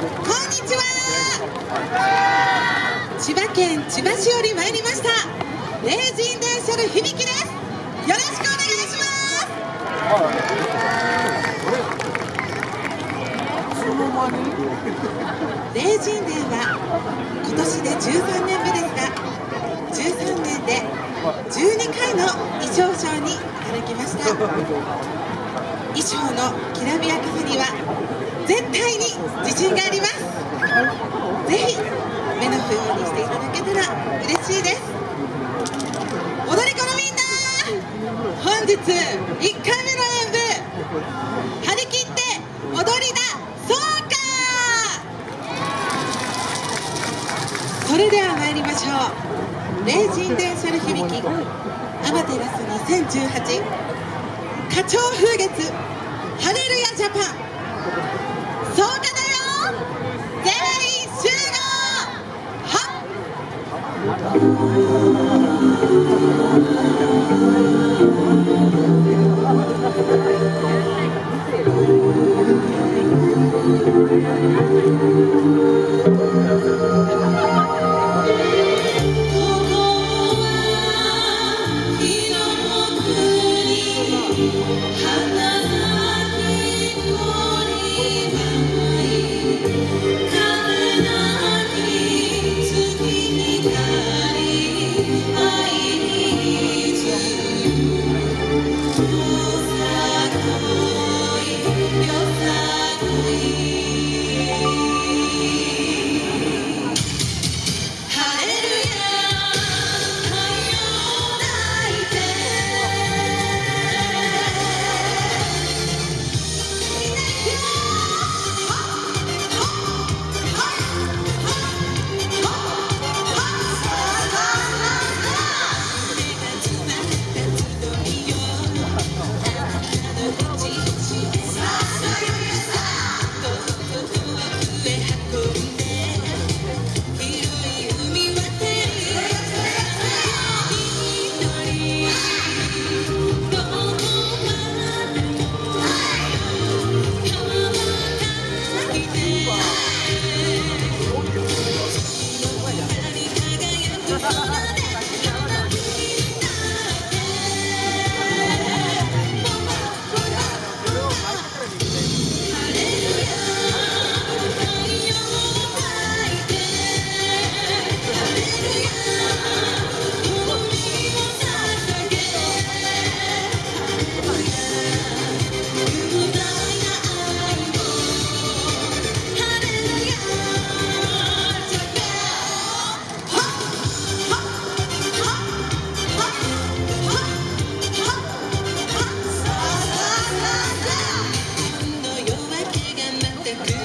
にちは。千葉県千葉市より参りました。レイジン電車の響きです。よろしくお願いします。レイジンデーは今年で13年目ですが13年で12回の衣装ショーにいただきました。衣装のきらびやかさには絶対に自信があります。ぜひ目の不要にしていただけたら嬉しいです。踊り子のみんな本日1回目の演舞張り切って踊りだそうか。それでは参りましょう。霊人電車の響きアマテラス2018花鳥風月ハレルヤジャパン。そ Gracias.